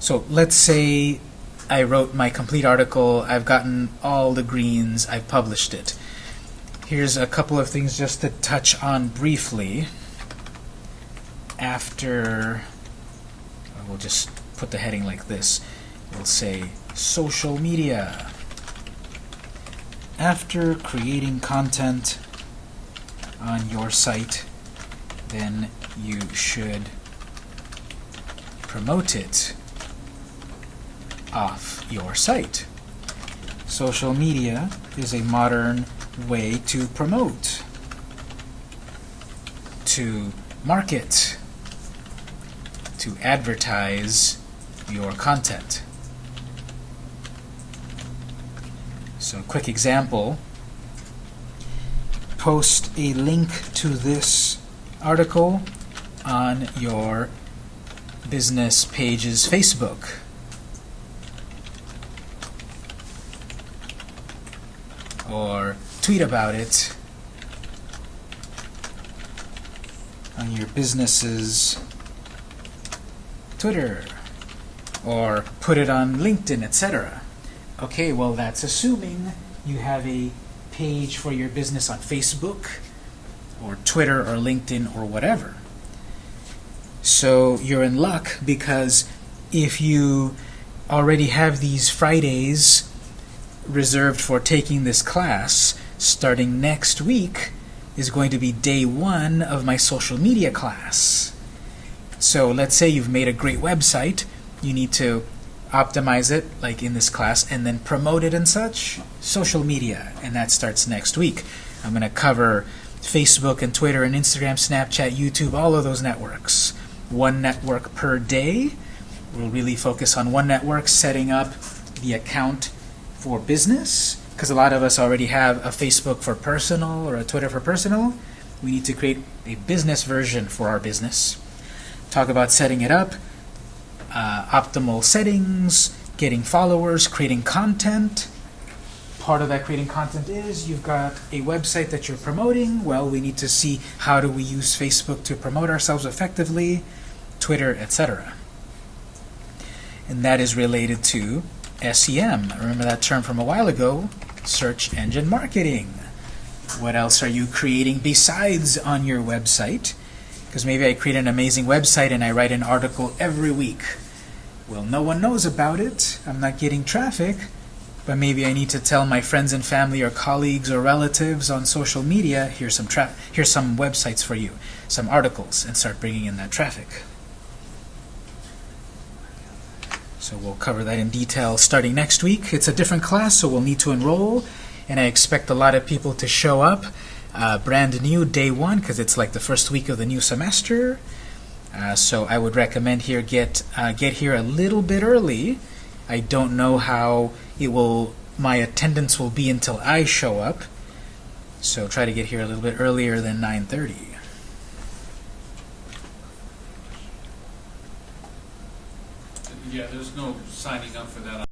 So let's say I wrote my complete article, I've gotten all the greens, I've published it. Here's a couple of things just to touch on briefly. After, we'll just put the heading like this. We'll say social media. After creating content on your site, then you should promote it off your site. Social media is a modern way to promote, to market, to advertise your content. So, a quick example post a link to this article on your business page's Facebook. Or tweet about it on your business's Twitter. Or put it on LinkedIn, etc. Okay, well, that's assuming you have a page for your business on Facebook or Twitter or LinkedIn or whatever. So you're in luck because if you already have these Fridays reserved for taking this class, starting next week is going to be day one of my social media class. So let's say you've made a great website, you need to optimize it, like in this class, and then promote it and such, social media, and that starts next week. I'm going to cover Facebook and Twitter and Instagram, Snapchat, YouTube, all of those networks. One network per day. We'll really focus on one network, setting up the account for business, because a lot of us already have a Facebook for personal or a Twitter for personal. We need to create a business version for our business. Talk about setting it up, uh, optimal settings, getting followers, creating content. Part of that creating content is you've got a website that you're promoting. Well, we need to see how do we use Facebook to promote ourselves effectively, Twitter, etc. And that is related to SEM. Remember that term from a while ago, search engine marketing. What else are you creating besides on your website? Because maybe I create an amazing website and I write an article every week. Well, no one knows about it. I'm not getting traffic. But maybe I need to tell my friends and family or colleagues or relatives on social media, here's some, here's some websites for you, some articles, and start bringing in that traffic. So we'll cover that in detail starting next week. It's a different class, so we'll need to enroll, and I expect a lot of people to show up. Uh, brand new day one, because it's like the first week of the new semester. Uh, so I would recommend here get uh, get here a little bit early. I don't know how it will my attendance will be until I show up. So try to get here a little bit earlier than 9:30. Yeah, there's no signing up for that